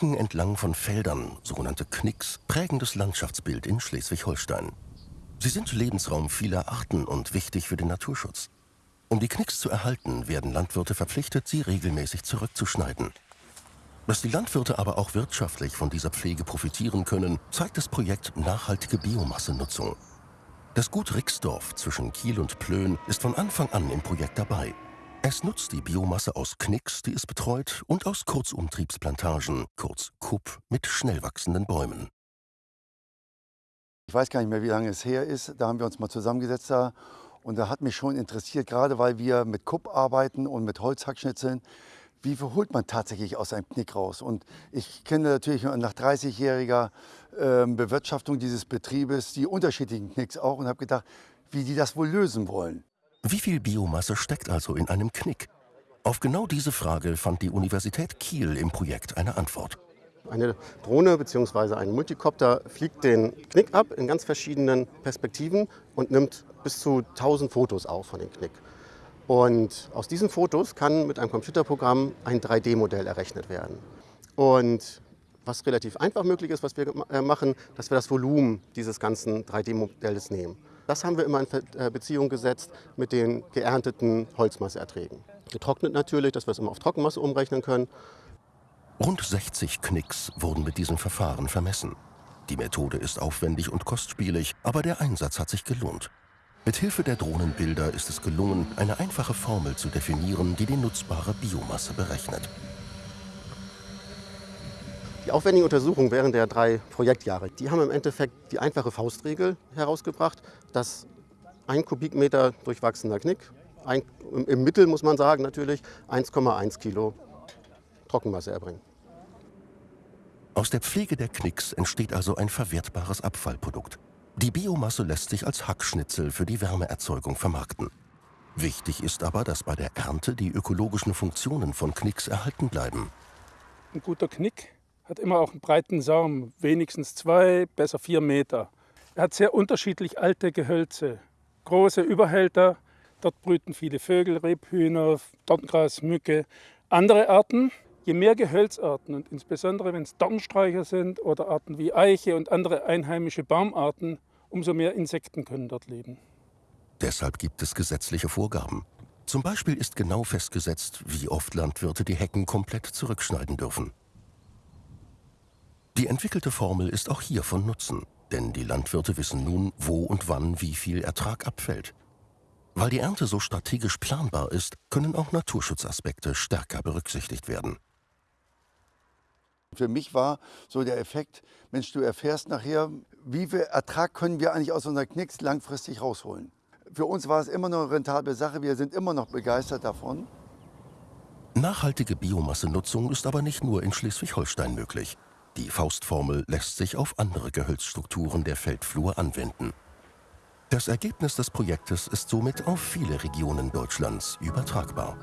Hecken entlang von Feldern, sogenannte Knicks, prägen das Landschaftsbild in Schleswig-Holstein. Sie sind Lebensraum vieler Arten und wichtig für den Naturschutz. Um die Knicks zu erhalten, werden Landwirte verpflichtet, sie regelmäßig zurückzuschneiden. Dass die Landwirte aber auch wirtschaftlich von dieser Pflege profitieren können, zeigt das Projekt Nachhaltige Biomassenutzung. Das Gut Rixdorf zwischen Kiel und Plön ist von Anfang an im Projekt dabei. Es nutzt die Biomasse aus Knicks, die es betreut, und aus Kurzumtriebsplantagen, kurz KUP, mit schnell wachsenden Bäumen. Ich weiß gar nicht mehr, wie lange es her ist. Da haben wir uns mal zusammengesetzt da. Und da hat mich schon interessiert, gerade weil wir mit Kupp arbeiten und mit Holzhackschnitzeln, wie viel holt man tatsächlich aus einem Knick raus? Und ich kenne natürlich nach 30-jähriger äh, Bewirtschaftung dieses Betriebes die unterschiedlichen Knicks auch und habe gedacht, wie die das wohl lösen wollen. Wie viel Biomasse steckt also in einem Knick? Auf genau diese Frage fand die Universität Kiel im Projekt eine Antwort. Eine Drohne bzw. ein Multicopter fliegt den Knick ab in ganz verschiedenen Perspektiven und nimmt bis zu 1000 Fotos auf von dem Knick. Und aus diesen Fotos kann mit einem Computerprogramm ein 3D-Modell errechnet werden. Und was relativ einfach möglich ist, was wir äh, machen, dass wir das Volumen dieses ganzen 3D-Modells nehmen. Das haben wir immer in äh, Beziehung gesetzt mit den geernteten Holzmasseerträgen. Getrocknet natürlich, dass wir es immer auf Trockenmasse umrechnen können. Rund 60 Knicks wurden mit diesem Verfahren vermessen. Die Methode ist aufwendig und kostspielig, aber der Einsatz hat sich gelohnt. Mit Hilfe der Drohnenbilder ist es gelungen, eine einfache Formel zu definieren, die die nutzbare Biomasse berechnet. Die aufwendigen Untersuchungen während der drei Projektjahre, die haben im Endeffekt die einfache Faustregel herausgebracht, dass ein Kubikmeter durchwachsener Knick, ein, im Mittel muss man sagen natürlich, 1,1 Kilo Trockenmasse erbringen. Aus der Pflege der Knicks entsteht also ein verwertbares Abfallprodukt. Die Biomasse lässt sich als Hackschnitzel für die Wärmeerzeugung vermarkten. Wichtig ist aber, dass bei der Ernte die ökologischen Funktionen von Knicks erhalten bleiben. Ein guter Knick hat immer auch einen breiten Saum, wenigstens zwei, besser vier Meter. Er hat sehr unterschiedlich alte Gehölze, große Überhälter, dort brüten viele Vögel, Rebhühner, Dorngras, Mücke. Andere Arten Je mehr Gehölzarten und insbesondere wenn es Dornsträucher sind oder Arten wie Eiche und andere einheimische Baumarten, umso mehr Insekten können dort leben. Deshalb gibt es gesetzliche Vorgaben. Zum Beispiel ist genau festgesetzt, wie oft Landwirte die Hecken komplett zurückschneiden dürfen. Die entwickelte Formel ist auch hier von Nutzen, denn die Landwirte wissen nun, wo und wann wie viel Ertrag abfällt. Weil die Ernte so strategisch planbar ist, können auch Naturschutzaspekte stärker berücksichtigt werden. Für mich war so der Effekt, Mensch, du erfährst nachher, wie viel Ertrag können wir eigentlich aus unserer Knicks langfristig rausholen. Für uns war es immer noch eine rentable Sache, wir sind immer noch begeistert davon. Nachhaltige Biomassenutzung ist aber nicht nur in Schleswig-Holstein möglich. Die Faustformel lässt sich auf andere Gehölzstrukturen der Feldflur anwenden. Das Ergebnis des Projektes ist somit auf viele Regionen Deutschlands übertragbar.